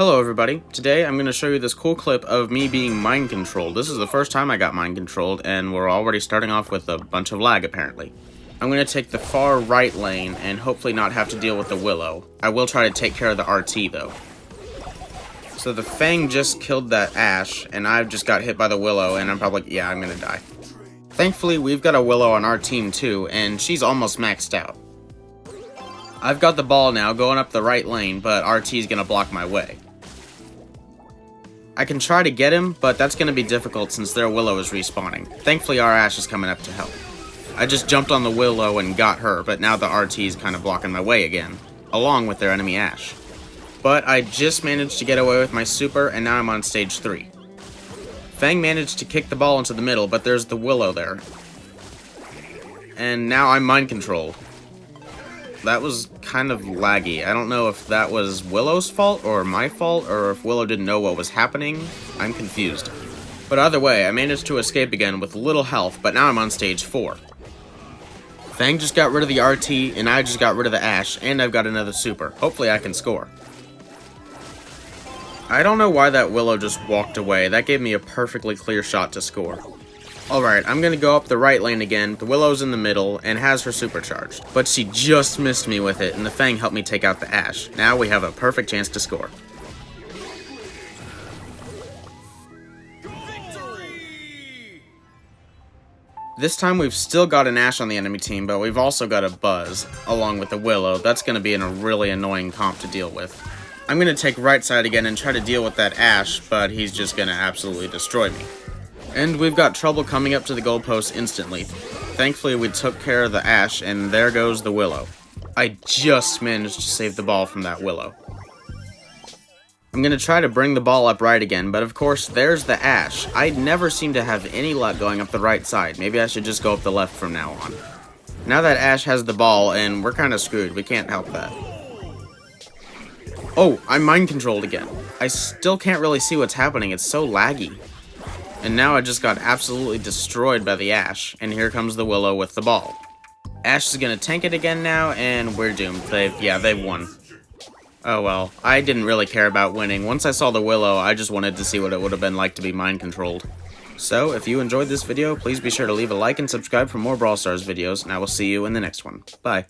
Hello everybody, today I'm going to show you this cool clip of me being mind controlled. This is the first time I got mind controlled and we're already starting off with a bunch of lag apparently. I'm going to take the far right lane and hopefully not have to deal with the Willow. I will try to take care of the RT though. So the Fang just killed that Ash and I've just got hit by the Willow and I'm probably, yeah, I'm going to die. Thankfully we've got a Willow on our team too and she's almost maxed out. I've got the ball now going up the right lane, but RT is going to block my way. I can try to get him, but that's going to be difficult since their Willow is respawning. Thankfully, our Ash is coming up to help. I just jumped on the Willow and got her, but now the RT is kind of blocking my way again, along with their enemy Ash. But I just managed to get away with my super, and now I'm on stage 3. Fang managed to kick the ball into the middle, but there's the Willow there. And now I'm mind controlled that was kind of laggy. I don't know if that was Willow's fault or my fault, or if Willow didn't know what was happening. I'm confused. But either way, I managed to escape again with little health, but now I'm on stage 4. Fang just got rid of the RT, and I just got rid of the Ash, and I've got another super. Hopefully I can score. I don't know why that Willow just walked away. That gave me a perfectly clear shot to score. Alright, I'm gonna go up the right lane again. The Willow's in the middle and has her supercharged. But she just missed me with it and the Fang helped me take out the Ash. Now we have a perfect chance to score. This time we've still got an Ash on the enemy team, but we've also got a Buzz, along with the Willow. That's going to be in a really annoying comp to deal with. I'm going to take right side again and try to deal with that Ash, but he's just going to absolutely destroy me. And we've got trouble coming up to the goalpost instantly. Thankfully, we took care of the ash, and there goes the Willow. I just managed to save the ball from that Willow. I'm going to try to bring the ball up right again, but of course, there's the ash. I never seem to have any luck going up the right side. Maybe I should just go up the left from now on. Now that Ash has the ball, and we're kind of screwed. We can't help that. Oh, I'm mind controlled again. I still can't really see what's happening. It's so laggy. And now I just got absolutely destroyed by the Ash, and here comes the Willow with the ball. Ash is gonna tank it again now, and we're doomed. They've, yeah, they won. Oh well, I didn't really care about winning. Once I saw the Willow, I just wanted to see what it would have been like to be mind-controlled. So, if you enjoyed this video, please be sure to leave a like and subscribe for more Brawl Stars videos, and I will see you in the next one. Bye.